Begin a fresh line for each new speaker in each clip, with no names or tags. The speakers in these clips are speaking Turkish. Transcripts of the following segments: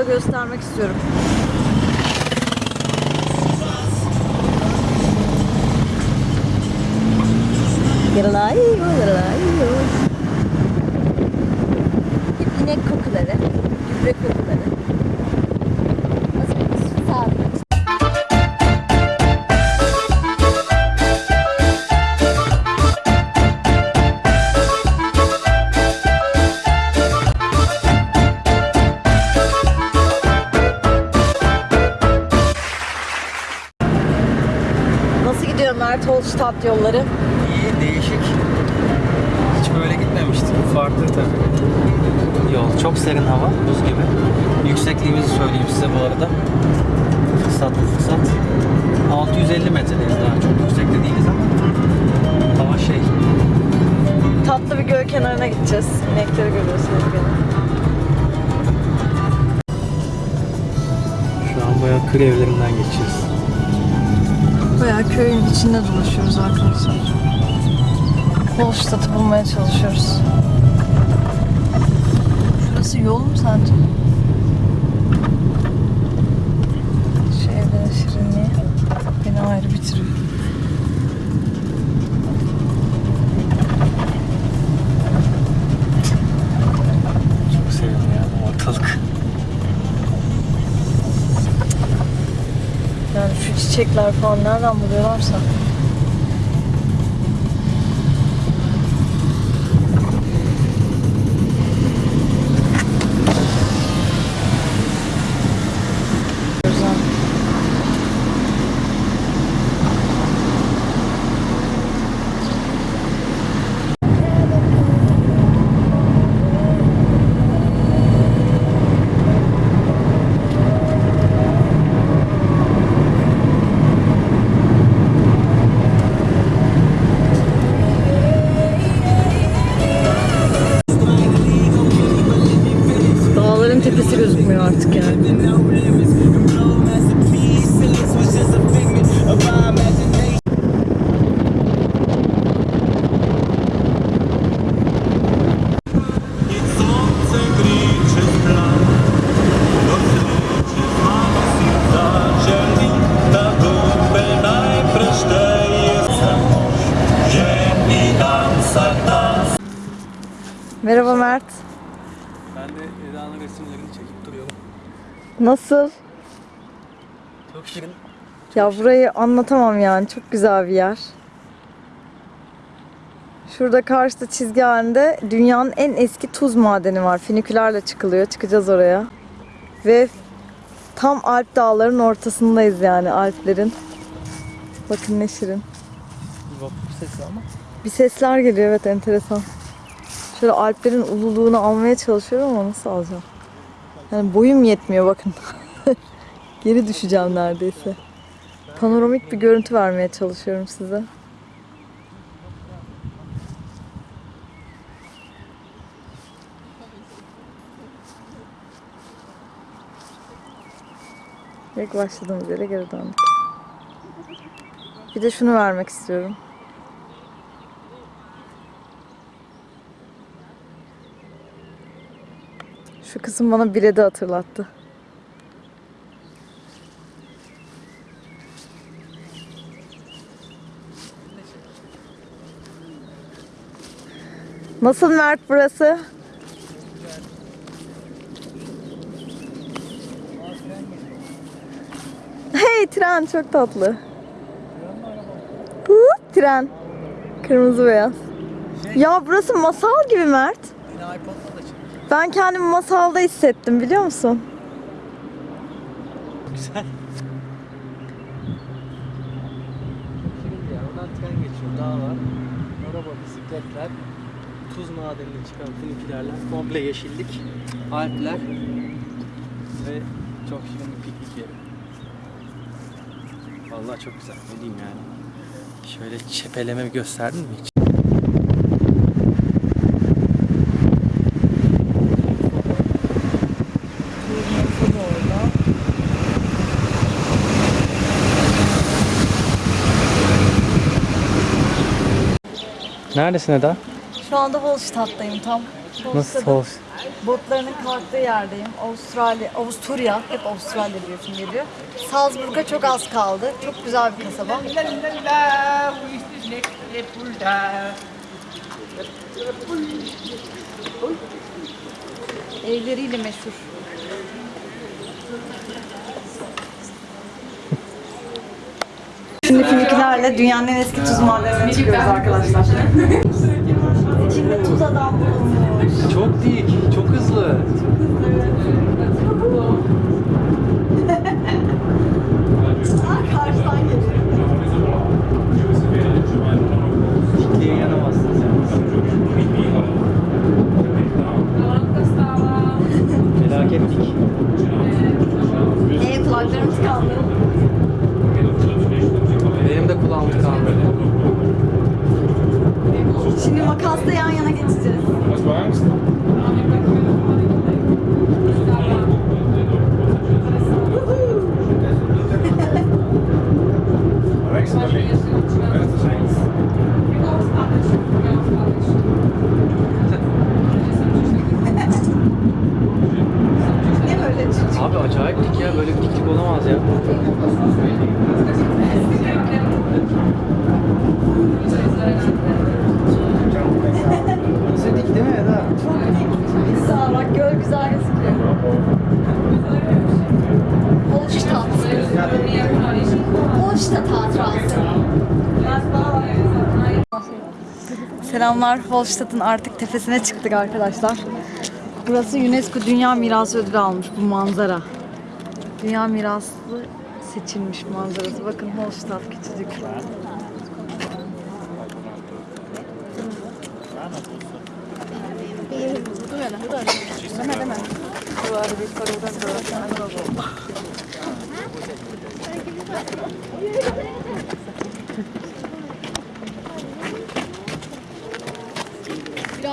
dağı göstermek istiyorum. Yaralayo, yaralayo. İnek kokuları, gübre kokuları. Holstadt yolları?
İyi, değişik. Hiç böyle gitmemiştik. Farklı tabii. Yol çok serin hava, buz gibi. Yüksekliğimizi söyleyeyim size bu arada. Fırsat bu fırsat. 650 metredeyiz daha çok yüksekte değiliz ama. Hava şey,
Tatlı bir göl kenarına gideceğiz. İnekleri görüyorsunuz gene.
şu an bayağı kır evlerinden geçeceğiz.
Bayağı köyün içinde dolaşıyoruz arkadaşlar. Holstadt'ı bulmaya çalışıyoruz. Şurası yol mu sence? Şu çiçekler falan nereden gözükmüyor artık yani.
Çekip duruyorum.
Nasıl?
Çok şirin.
Ya burayı anlatamam yani. Çok güzel bir yer. Şurada karşıda çizgi halinde dünyanın en eski tuz madeni var. Finikülerle çıkılıyor. Çıkacağız oraya. Ve tam Alp dağların ortasındayız yani Alplerin. Bakın ne şirin.
Vapur sesi ama.
Bir sesler geliyor evet enteresan. Şöyle Alplerin ululuğunu almaya çalışıyorum ama nasıl alacağım? Yani boyum yetmiyor bakın. Geri düşeceğim neredeyse. Panoramik bir görüntü vermeye çalışıyorum size. İlk başladığımız yere geri döndük. Bir de şunu vermek istiyorum. Şu kısım bana Bired'i hatırlattı. Nasıl Mert burası? Hey tren çok tatlı. Tren. Kırmızı beyaz. Ya burası masal gibi Mert. Ben kendimi masalda hissettim biliyor musun?
Güzel. Şirin ya. Oradan tren geçiyor. Dağ var. Araba, bisikletler. Tuz madenine çıkan finikülerler. Komple yeşillik. Alpler. Ve çok şirin bir piknik yeri. Vallahi çok güzel. Ne diyeyim yani. Şöyle çepeleme gösterdin mi hiç? Neredesin Eda?
Şu anda Holstadt'tayım tam.
Nasıl hoş?
Botlarının kalktığı yerdeyim. Avustralya, Avusturya, hep Avustralya diyorsun geliyor. Salzburg'a çok az kaldı. Çok güzel bir kasaba. Evleriyle meşhur. Filmkilerle dünyanın en eski tuz madenine çıkıyoruz arkadaşlar. İçinde tuz adam bulunmuş.
Çok dik, çok hızlı.
Karşıdan geliyor.
Dikliğe yanamazsınız yalnız. Felaket dik.
Ee, kulaklarım tıkandı.
Benim de kulağım tıkandı.
Şimdi makasla yan yana geçeceğiz.
Hast du Angst? Rechts oder links? Rechts ist links.
Ne böyle çocuk?
Abi acayip dik ya, böyle bir diklik olamaz ya. Nasıl dik değil mi Eda?
Sağ bak göl güzel gözüküyor. Holstadt. Holstadt hatırası. Selamlar. Holstadt'ın artık tepesine çıktık arkadaşlar. Burası UNESCO Dünya Mirası ödülü almış bu manzara. Dünya mirası seçilmiş manzarası. Bakın Holstadt küçücük.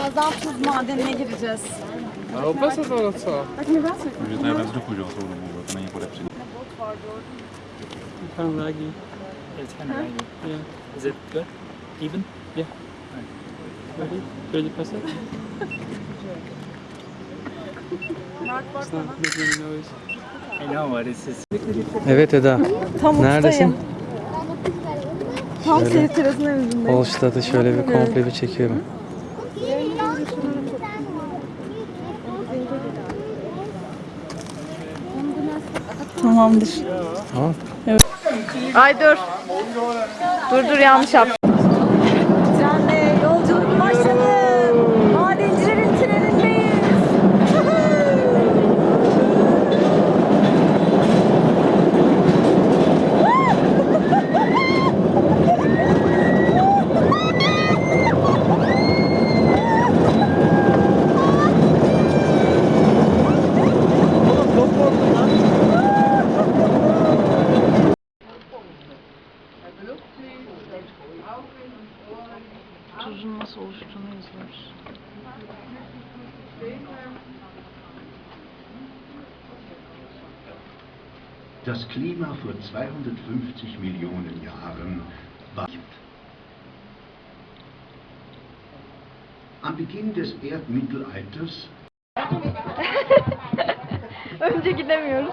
Birazdan tuz madenine gireceğiz.
Kind of laggy. It's kind of laggy. Yeah. Is it good? Even? Yeah. Ready? Ready to press it? It's not making any noise. I know what this is.
Evet Eda.
Tam
Neredesin?
Tam seyir terasının önündeyim.
Holstad'ı şöyle bir komple bir çekiyorum.
Tamamdır.
Tamam.
Ay dur. Dur dur yanlış yaptım.
250 Millionen Jahren war. Am Beginn des Erdmittelalters
Önce gidemiyoruz.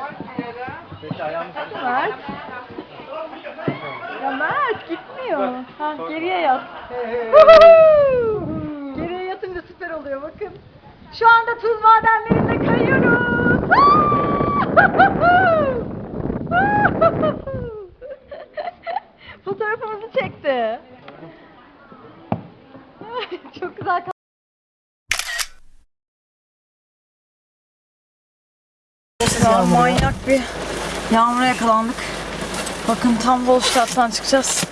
Mert. Ya Mert gitmiyor. Ha, geriye yat. geriye yatınca süper oluyor bakın. Şu anda tuz madenlerinde kayıyoruz. Fotoğrafımızı çekti. Çok güzel an manyak bir yağmura yakalandık. Bakın tam Volstadt'tan çıkacağız.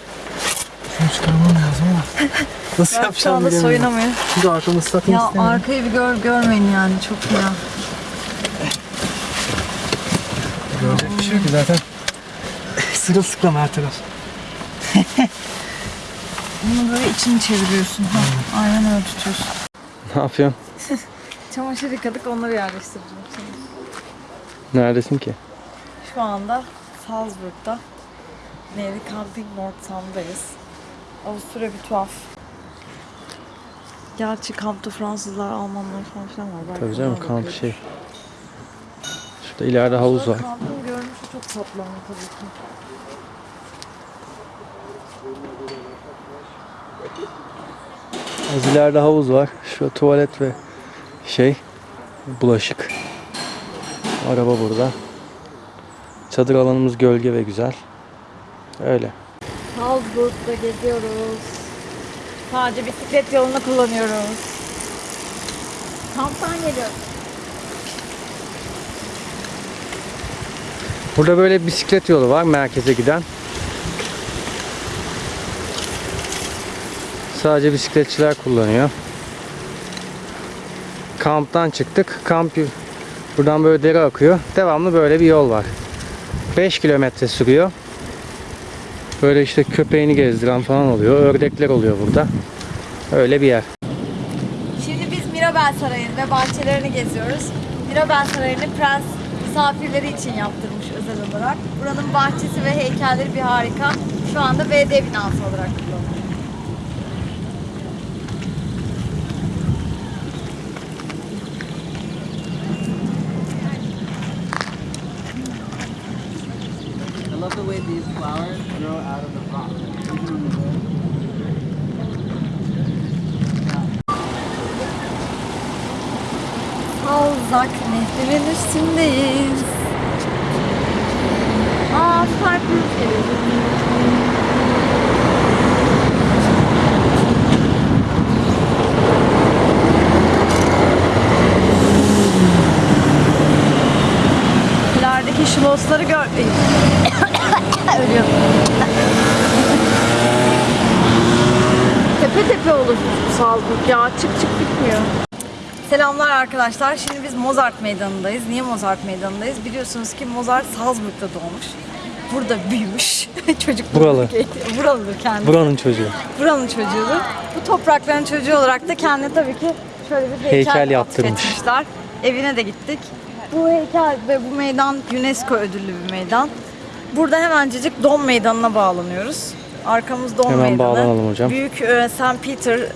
Şunu çıkarmam lazım ama. Nasıl
Ben şu
yapacağım
anda
bilemiyorum.
soyunamıyor.
Çünkü arkamı ıslatmak
Ya
istemiyorum.
arkayı bir gör, görmeyin yani çok fena.
Görecek şey yok ki zaten. Sırılsıklam her taraf.
Bunu böyle içini çeviriyorsun. Ha, aynen öyle tutuyorsun.
Ne yapıyorsun?
Çamaşır yıkadık onları yerleştireceğim şimdi.
Neredesin ki?
Şu anda Salzburg'da Nevi Camping Nordsam'dayız. Avusturya bir tuhaf. Gerçi kampta Fransızlar, Almanlar falan filan var. Belki
Tabii canım kamp şey. Şurada ileride havuz var.
Kampın çok ama tabii ki.
Az ileride havuz var. Şu tuvalet ve şey bulaşık. Araba burada. Çadır alanımız gölge ve güzel. Öyle.
Salzburg'da geziyoruz. Sadece bisiklet yolunu kullanıyoruz. Kamptan geliyoruz.
Burada böyle bisiklet yolu var merkeze giden. Sadece bisikletçiler kullanıyor. Kamptan çıktık. Kamp buradan böyle dere akıyor. Devamlı böyle bir yol var. 5 kilometre sürüyor. Böyle işte köpeğini gezdiren falan oluyor. Ördekler oluyor burada. Öyle bir yer.
Şimdi biz Mirabel Sarayı'nı ve bahçelerini geziyoruz. Mirabel Sarayı'nı prens misafirleri için yaptırmış özel olarak. Buranın bahçesi ve heykelleri bir harika. Şu anda BD binası olarak kullanılıyor.
I love the way these flowers grow out of the rock.
Alzak Nehri'nin üstündeyiz. İlerideki şlosları gör... Ölüyorum. tepe tepe olur Salzburg ya. Çık çık bitmiyor. Selamlar arkadaşlar. Şimdi biz Mozart Meydanı'ndayız. Niye Mozart Meydanı'ndayız? Biliyorsunuz ki Mozart Salzburg'da doğmuş. Burada büyümüş. Çocuk
Buralı.
Buralıdır kendisi.
Buranın çocuğu.
Buranın çocuğudur. Bu toprakların çocuğu olarak da kendine tabii ki şöyle bir heykel,
Heykel yaptırmış.
Evine de gittik. Bu heykel ve bu meydan UNESCO ödüllü bir meydan. Burada hemencecik Dom Meydanı'na bağlanıyoruz. Arkamız Dom
Hemen
Meydanı.
bağlanalım hocam.
Büyük e, St. Peter, e,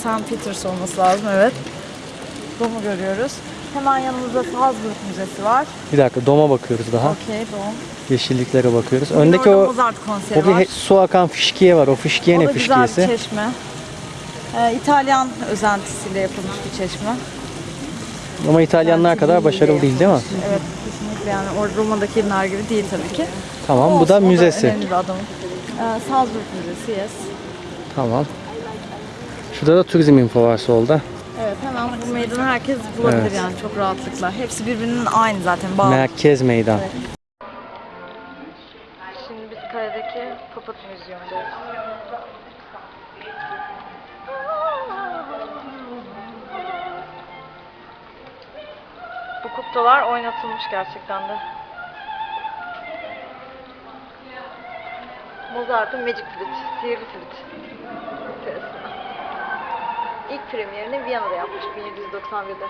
St. Peters olması lazım evet. Dom'u görüyoruz. Hemen yanımızda Salzburg Müzesi var.
Bir dakika doma bakıyoruz daha.
Okey Dom.
Yeşilliklere bakıyoruz.
Bugün
Öndeki o O bir
var.
su akan fışkiye var. O fışkiye
O
ne
da güzel bir
fışkiyesi?
çeşme. Ee, İtalyan özentisiyle yapılmış bir çeşme.
Ama İtalyanlar kadar başarılı değil değil mi?
Evet kesinlikle yani o Roma'dakiler gibi değil tabii ki.
Tamam bu
Olsun,
da
o
müzesi.
önemli bir adamın. Ee, Salzburg Müzesi yes.
Tamam. Şurada da turizm info var solda.
Evet hemen bu meydanı herkes bulabilir
Evet.
yani çok rahatlıkla. Hepsi birbirinin aynı zaten bağlı.
Merkez meydan.
Evet. Şimdi biz kaledeki Papat Müzeyu'ndayız. Bu kuklalar oynatılmış gerçekten de. Mozart'ın Magic Flute, sihirli flüt. İlk premierini Viyana'da yapmış 1791'de.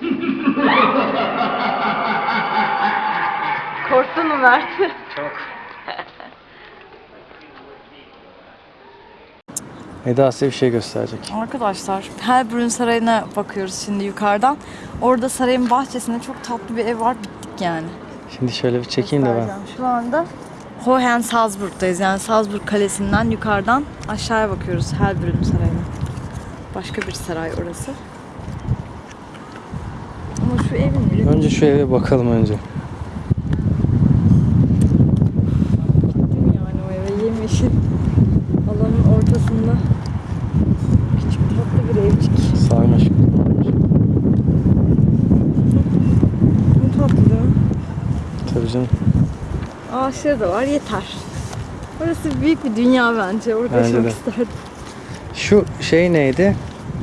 Korktun mu Mert?
Eda size bir şey gösterecek.
Arkadaşlar Helbrunn Sarayı'na bakıyoruz şimdi yukarıdan. Orada sarayın bahçesinde çok tatlı bir ev var. Bittik yani.
Şimdi şöyle bir çekeyim de ben.
Şu anda Hohen Salzburg'dayız. Yani Salzburg Kalesi'nden yukarıdan aşağıya bakıyoruz Helbrunn Sarayı'na. Başka bir saray orası. Ama şu evin
Önce şu eve bakalım önce.
Gittim yani o eve yemyeşil alanın ortasında küçük tatlı bir evcik.
Sarmaşık.
Ne tatlı değil mi?
Tabii canım.
Ağaçları da var yeter. Orası büyük bir dünya bence. Orada
Bence
yaşamak
de.
isterdim.
Şu şey neydi?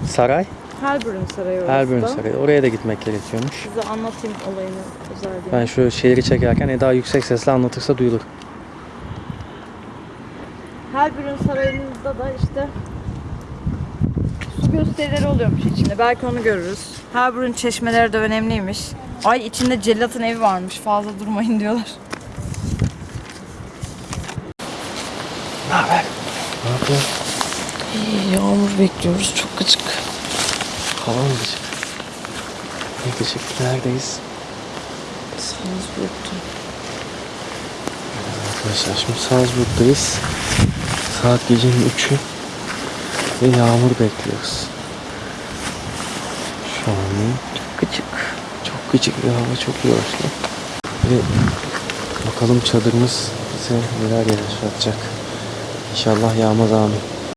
Saray.
Helbrunn Sarayı orası
Helbrunn
da.
Sarayı. Oraya da gitmek gerekiyormuş.
Size anlatayım olayını özelliğini.
Ben şu şehri çekerken Eda yüksek sesle anlatırsa duyulur.
Helbrunn Sarayı'nda da işte su gösterileri oluyormuş içinde. Belki onu görürüz. Helbrunn çeşmeleri de önemliymiş. Ay içinde cellatın evi varmış. Fazla durmayın diyorlar.
Bekliyor.
Yağmur bekliyoruz. Çok gıcık.
Hava mı gıcık? Ne gıcık? Neredeyiz?
Salzburg'da.
Arkadaşlar şimdi Salzburg'dayız. Saat gecenin 3'ü. Ve yağmur bekliyoruz. Şu an
Gıcık.
çok gıcık bir hava, çok yağışlı. Ve bakalım çadırımız bize neler yaşatacak. İnşallah yağmaz amin.